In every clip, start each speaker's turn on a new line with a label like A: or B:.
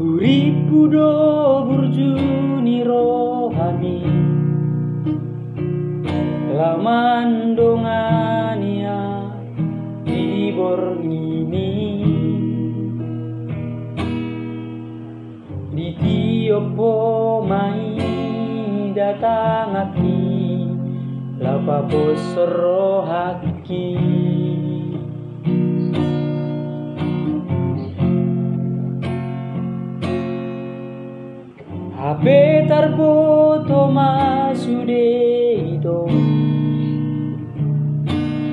A: Uripu do burjuni rohani. Laman dongania di bornini. Di tiopo mai datang hati Lapa bosro haki Ape tarboto masudeito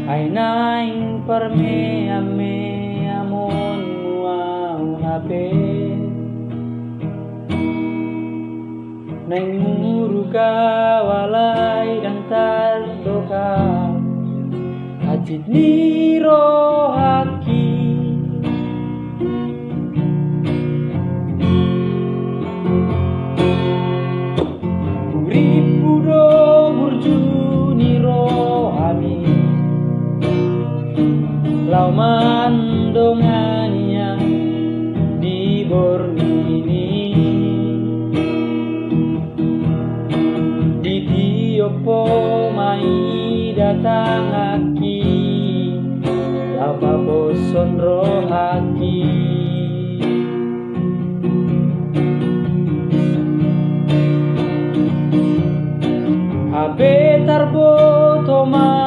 A: Ainaing parme ame amon muau hape Nang muruka walai dan tardoka Hajit haki Lauman dongania di bornini. Di tiopo mai datang aki Apa boson rohaki. Abe tarboto masudeito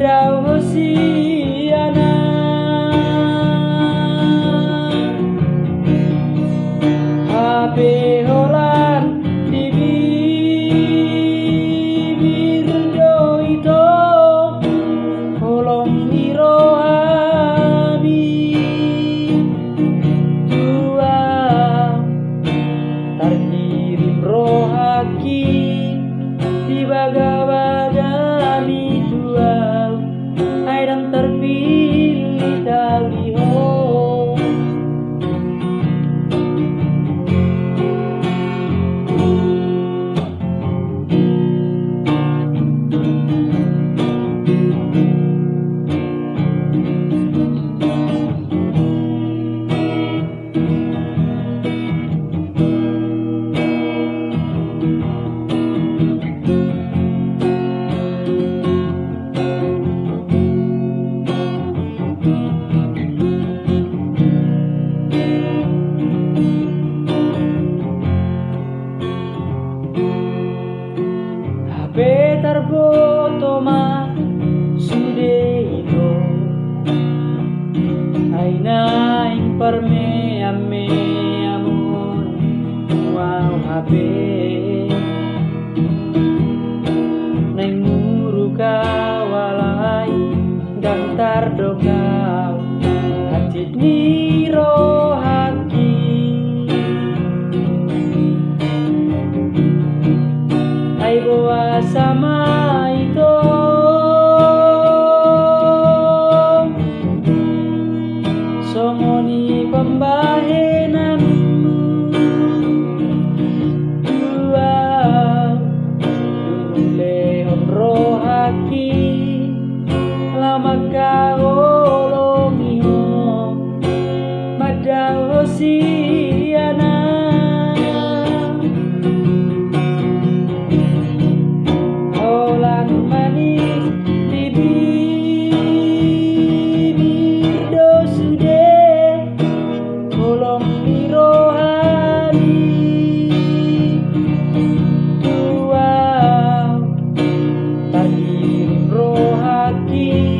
A: Rao. Ainaing parme ame amon wow hape Naing muruka walai dan tardokau Somoni pembahe aqui.